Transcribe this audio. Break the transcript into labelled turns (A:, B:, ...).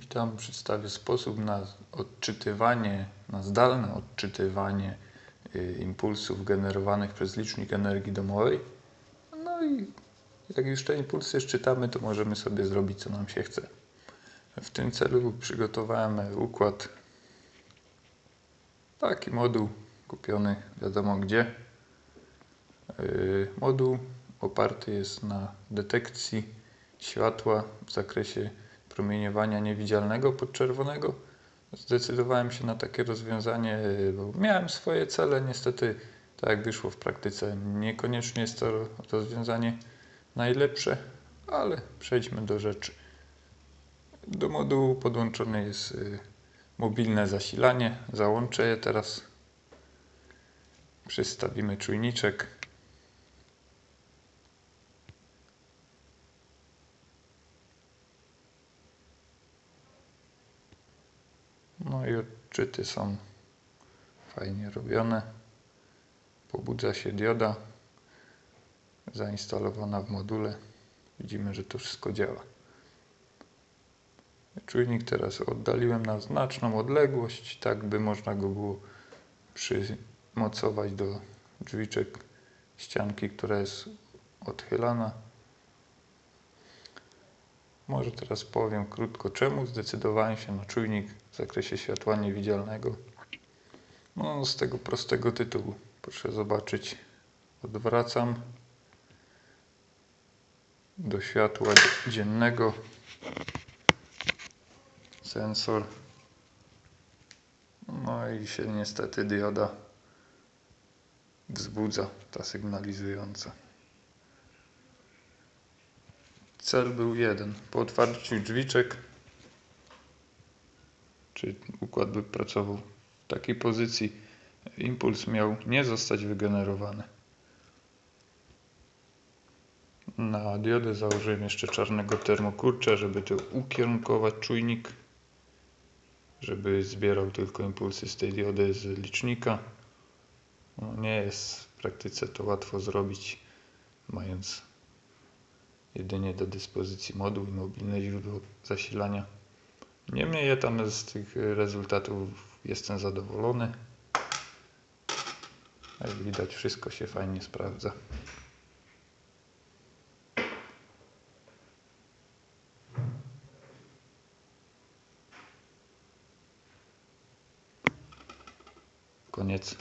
A: Witam, przedstawię sposób na odczytywanie, na zdalne odczytywanie y, impulsów generowanych przez licznik energii domowej. No i jak już te impulsy szczytamy, to możemy sobie zrobić co nam się chce. W tym celu przygotowałem układ, taki moduł kupiony wiadomo gdzie. Y, Moduł oparty jest na detekcji światła w zakresie promieniowania niewidzialnego podczerwonego. Zdecydowałem się na takie rozwiązanie, bo miałem swoje cele. Niestety, tak jak wyszło w praktyce, niekoniecznie jest to rozwiązanie najlepsze, ale przejdźmy do rzeczy. Do modułu podłączone jest y, mobilne zasilanie. Załączę je teraz. Przystawimy czujniczek. No i odczyty są fajnie robione. Pobudza się dioda zainstalowana w module. Widzimy, że to wszystko działa. Czujnik teraz oddaliłem na znaczną odległość, tak by można go było przymocować do drzwiczek ścianki, która jest odchylana. Może teraz powiem krótko czemu zdecydowałem się na czujnik w zakresie światła niewidzialnego. No z tego prostego tytułu. Proszę zobaczyć. Odwracam do światła dziennego sensor. No i się niestety dioda wzbudza, ta sygnalizująca. Cel był jeden. Po otwarciu drzwiczek, czy układ by pracował w takiej pozycji, impuls miał nie zostać wygenerowany. Na diodę założyłem jeszcze czarnego termokurcza, żeby to ukierunkować czujnik, żeby zbierał tylko impulsy z tej diody z licznika. No, nie jest w praktyce to łatwo zrobić, mając jedynie do dyspozycji moduł i mobilne źródło zasilania. Niemniej ja tam z tych e, rezultatów jestem zadowolony. Jak widać wszystko się fajnie sprawdza. Koniec.